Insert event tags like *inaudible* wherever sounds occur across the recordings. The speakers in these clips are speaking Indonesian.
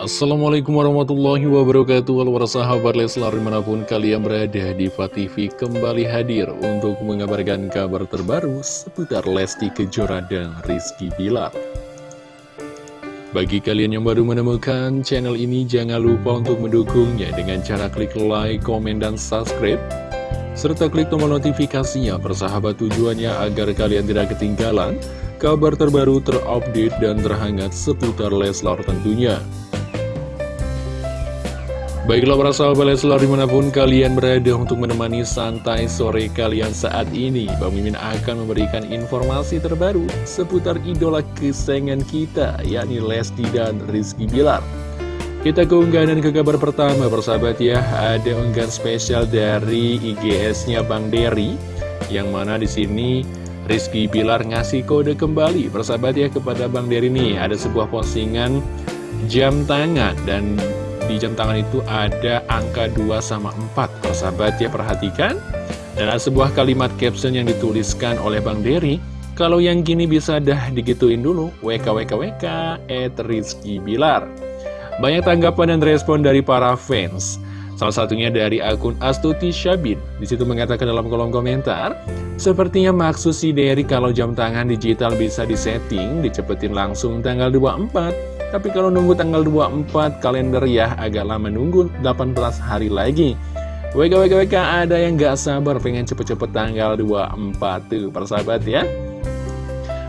Assalamualaikum warahmatullahi wabarakatuh. Halo sahabat Leslar di mana pun kalian berada di TV kembali hadir untuk mengabarkan kabar terbaru seputar Lesti Kejora dan Rizky Bilar. Bagi kalian yang baru menemukan channel ini jangan lupa untuk mendukungnya dengan cara klik like, komen, dan subscribe serta klik tombol notifikasinya. Persahabat tujuannya agar kalian tidak ketinggalan kabar terbaru terupdate dan terhangat seputar Leslar tentunya Baiklah para sahabat Leslar di mana pun kalian berada untuk menemani santai sore kalian saat ini Bang Mimin akan memberikan informasi terbaru seputar idola kesayangan kita yakni Lesti dan Rizky Bilar. Kita ke unggahan dan ke kabar pertama persahabat ya Ada unggahan spesial dari IGS-nya Bang Derry Yang mana di sini Rizky Bilar ngasih kode kembali persahabat ya kepada Bang Derry nih Ada sebuah postingan jam tangan dan di jam tangan itu ada angka 2 sama 4 Persahabat ya perhatikan. Dan ada sebuah kalimat caption yang dituliskan oleh Bang Dery Kalau yang gini bisa dah digituin dulu. WKWKWK at Rizky Bilar. Banyak tanggapan dan respon dari para fans. Salah satunya dari akun Astuti Syabin. Di situ mengatakan dalam kolom komentar Sepertinya maksud si Derry kalau jam tangan digital bisa disetting Dicepetin langsung tanggal 24 tapi kalau nunggu tanggal 24 kalender ya agak lama nunggu 18 hari lagi. WK WK WK ada yang gak sabar pengen cepet-cepet tanggal 24 tuh persahabat ya.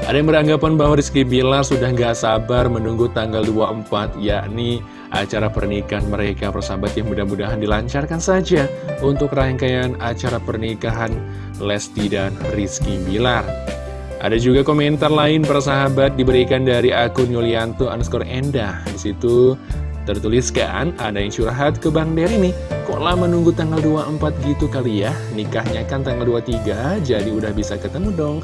Ada yang beranggapan bahwa Rizky Bilar sudah gak sabar menunggu tanggal 24 yakni acara pernikahan mereka persahabat yang mudah-mudahan dilancarkan saja untuk rangkaian acara pernikahan Lesti dan Rizky Bilar ada juga komentar lain persahabat diberikan dari akun Yulianto underscore Endah. Di situ tertuliskan ada yang curhat ke Bang Dery nih. Kok lama nunggu tanggal 24 gitu kali ya? Nikahnya kan tanggal 23, jadi udah bisa ketemu dong.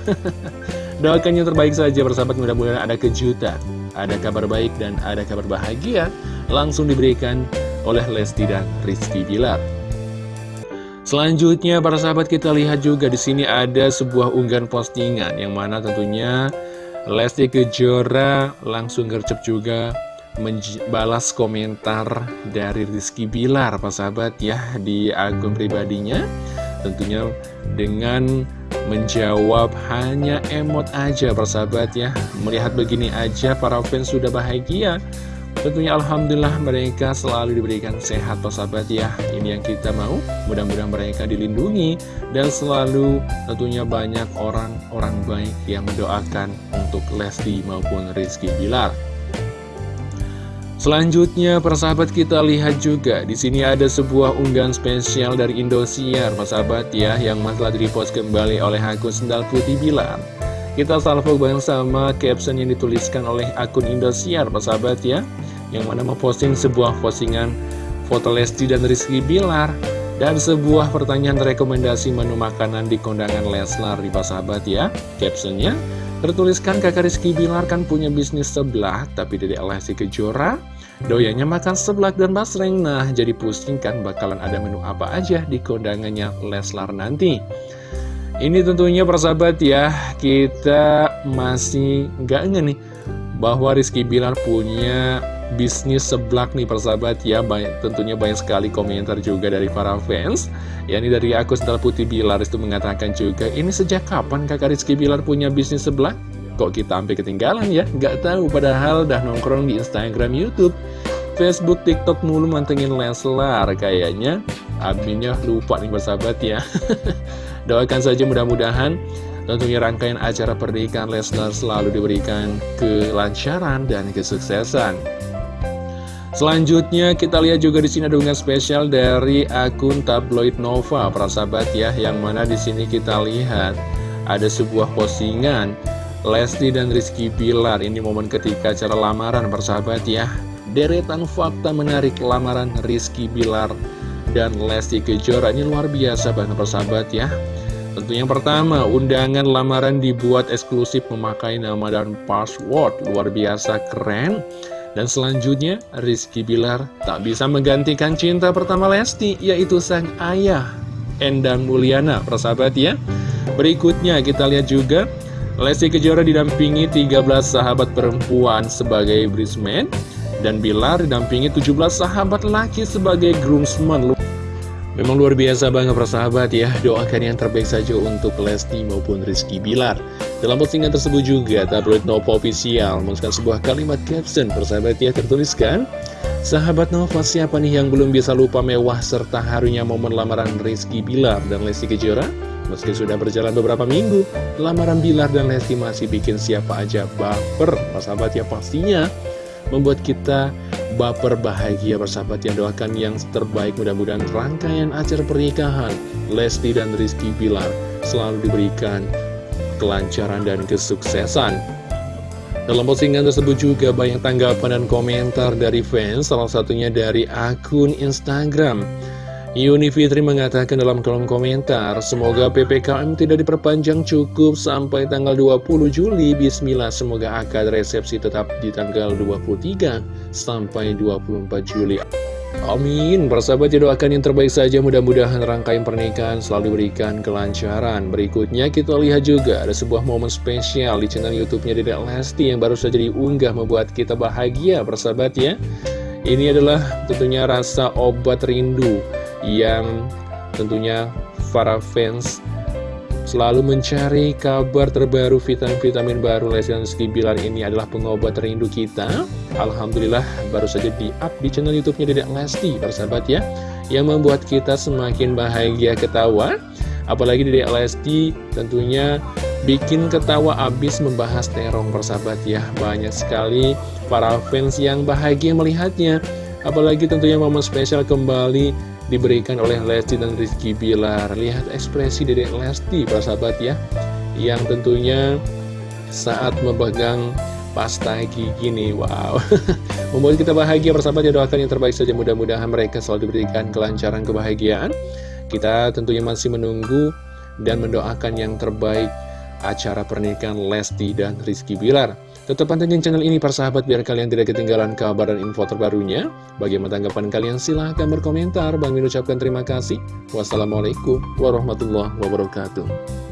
*laughs* Doakan yang terbaik saja persahabat mudah-mudahan ada kejutan. Ada kabar baik dan ada kabar bahagia langsung diberikan oleh Lesti dan Rizky Bilar. Selanjutnya para sahabat kita lihat juga di sini ada sebuah unggahan postingan yang mana tentunya Lesti Kejora langsung gercep juga membalas komentar dari Rizky Bilar para sahabat ya di akun pribadinya. Tentunya dengan menjawab hanya emot aja persahabat ya. Melihat begini aja para fans sudah bahagia Tentunya Alhamdulillah mereka selalu diberikan sehat sahabat ya. Ini yang kita mau. Mudah-mudahan mereka dilindungi Dan selalu tentunya banyak orang-orang baik yang mendoakan Untuk Lesti maupun Rizky Bilar. Selanjutnya persahabat kita lihat juga. Di sini ada sebuah unggahan spesial dari Indosiar persahabat ya yang telah direpost kembali oleh akun Sendal Putih Bilar. Kita salvo bareng sama caption yang dituliskan oleh akun Indosiar persahabat ya yang mana memposting sebuah postingan foto Lesti dan Rizky Bilar dan sebuah pertanyaan rekomendasi menu makanan di kondangan Leslar di sahabat ya. Captionnya tertuliskan kakak Rizky Bilar kan punya bisnis sebelah tapi dari Lesti Kejora. Doyanya makan seblak dan basreng. Nah jadi pusing kan bakalan ada menu apa aja di kondangannya Leslar nanti. Ini tentunya persahabat ya kita masih nggak nih bahwa Rizky Bilar punya bisnis seblak nih persahabat ya banyak, Tentunya banyak sekali komentar juga dari para fans Ya ini dari aku Sental Putih Bilar itu mengatakan juga Ini sejak kapan kakak Rizky Bilar punya bisnis seblak? Kok kita sampai ketinggalan ya? Gak tahu padahal dah nongkrong di Instagram Youtube Facebook, TikTok mulu mantengin Leslar Kayaknya adminnya lupa nih persahabat ya *laughs* Doakan saja mudah-mudahan Tentunya rangkaian acara pernikahan Leslar selalu diberikan kelancaran dan kesuksesan. Selanjutnya kita lihat juga di sini ada unggahan spesial dari akun tabloid Nova, para ya, yang mana di sini kita lihat ada sebuah postingan Lesti dan Rizky Bilar. Ini momen ketika acara lamaran, persahabat ya. Deretan fakta menarik lamaran Rizky Bilar dan Lesti Kejora ini luar biasa banget persahabat ya. Tentu yang pertama, undangan lamaran dibuat eksklusif memakai nama dan password luar biasa keren. Dan selanjutnya, Rizky Bilar tak bisa menggantikan cinta pertama Lesti, yaitu sang ayah, Endang Mulyana, persahabat ya. Berikutnya kita lihat juga, Lesti Kejora didampingi 13 sahabat perempuan sebagai bridesmaid. Dan Bilar didampingi 17 sahabat laki sebagai groomsman Memang luar biasa banget persahabat ya Doakan yang terbaik saja untuk Lesti maupun Rizky Bilar Dalam postingan tersebut juga tabloid Nova Official Menuliskan sebuah kalimat caption persahabat ya tertuliskan Sahabat Nova siapa nih yang belum bisa lupa mewah serta harunya momen lamaran Rizky Bilar dan Lesti Kejora? Meski sudah berjalan beberapa minggu Lamaran Bilar dan Lesti masih bikin siapa aja baper. Persahabat ya pastinya Membuat kita baper bahagia bersahabat yang doakan yang terbaik. Mudah-mudahan rangkaian acara pernikahan Lesti dan Rizky Bilar selalu diberikan kelancaran dan kesuksesan dalam postingan tersebut juga banyak tanggapan dan komentar dari fans, salah satunya dari akun Instagram. Yuni Fitri mengatakan dalam kolom komentar, semoga PPKM tidak diperpanjang cukup sampai tanggal 20 Juli. Bismillah, semoga akad resepsi tetap di tanggal 23 sampai 24 Juli. Amin, persahabat ya doakan yang terbaik saja. Mudah-mudahan rangkaian pernikahan selalu diberikan kelancaran. Berikutnya kita lihat juga ada sebuah momen spesial di channel youtube-nya Dedek Lesti yang baru saja diunggah membuat kita bahagia persahabat ya. Ini adalah tentunya rasa obat rindu yang tentunya para fans selalu mencari kabar terbaru vitamin-vitamin baru Lesti Rizky Bilar. Ini adalah pengobat rindu kita Alhamdulillah baru saja di up di channel youtube-nya Dedek Lesti persahabat ya yang membuat kita semakin bahagia ketawa. Apalagi Dedek Lesti tentunya bikin ketawa abis membahas terong persahabat ya. Banyak sekali para fans yang bahagia melihatnya. Apalagi tentunya momen spesial kembali diberikan oleh Lesti dan Rizky Bilar. Lihat ekspresi Dedek Lesti, para sahabat ya Yang tentunya saat memegang pasta gigi nih, wow *laughs* Membuat kita bahagia, persahabat ya doakan yang terbaik saja Mudah-mudahan mereka selalu diberikan kelancaran kebahagiaan Kita tentunya masih menunggu dan mendoakan yang terbaik acara pernikahan Lesti dan Rizky Bilar. Tetap pantengin channel ini persahabat biar kalian tidak ketinggalan kabar dan info terbarunya. Bagaimana tanggapan kalian? Silahkan berkomentar. Bang Min ucapkan terima kasih. Wassalamualaikum warahmatullahi wabarakatuh.